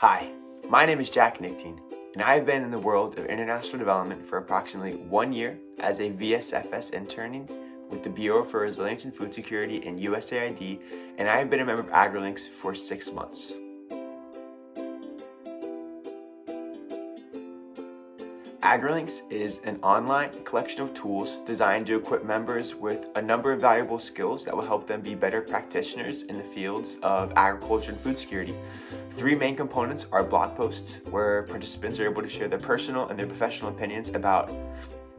Hi, my name is Jack Nichtine, and I have been in the world of international development for approximately one year as a VSFS interning with the Bureau for Resilience and Food Security and USAID, and I have been a member of AgriLinks for six months. AgriLinks is an online collection of tools designed to equip members with a number of valuable skills that will help them be better practitioners in the fields of agriculture and food security. Three main components are blog posts, where participants are able to share their personal and their professional opinions about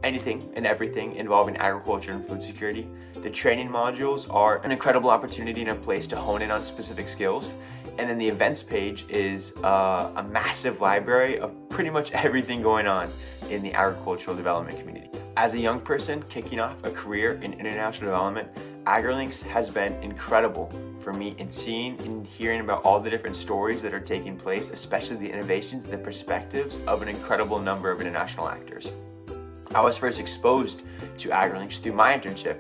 anything and everything involving agriculture and food security. The training modules are an incredible opportunity and a place to hone in on specific skills. And then the events page is uh, a massive library of pretty much everything going on in the agricultural development community. As a young person kicking off a career in international development, AgriLinks has been incredible for me in seeing and hearing about all the different stories that are taking place, especially the innovations and the perspectives of an incredible number of international actors. I was first exposed to AgriLinks through my internship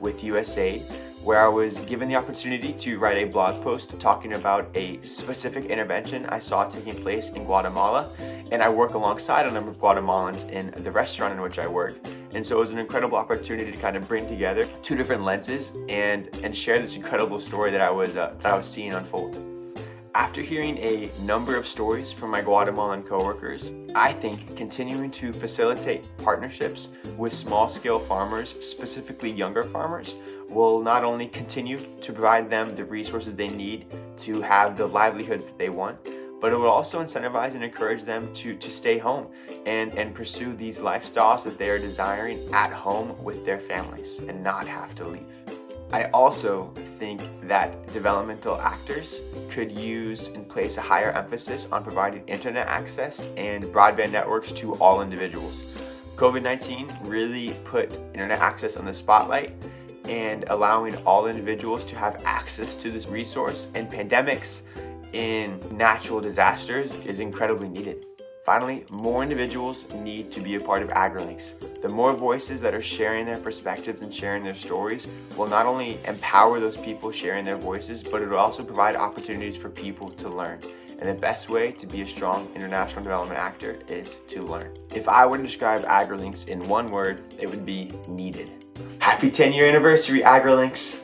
with USAID, where I was given the opportunity to write a blog post talking about a specific intervention I saw taking place in Guatemala. And I work alongside a number of Guatemalans in the restaurant in which I work. And so it was an incredible opportunity to kind of bring together two different lenses and, and share this incredible story that I was, uh, that I was seeing unfold. After hearing a number of stories from my Guatemalan coworkers, I think continuing to facilitate partnerships with small-scale farmers, specifically younger farmers, will not only continue to provide them the resources they need to have the livelihoods that they want, but it will also incentivize and encourage them to, to stay home and, and pursue these lifestyles that they are desiring at home with their families and not have to leave. I also think that developmental actors could use and place a higher emphasis on providing internet access and broadband networks to all individuals. COVID-19 really put internet access on the spotlight and allowing all individuals to have access to this resource and pandemics in natural disasters is incredibly needed. Finally, more individuals need to be a part of AgriLinks. The more voices that are sharing their perspectives and sharing their stories will not only empower those people sharing their voices, but it will also provide opportunities for people to learn. And the best way to be a strong international development actor is to learn. If I were to describe AgriLinks in one word, it would be needed. Happy 10 year anniversary, AgriLinks!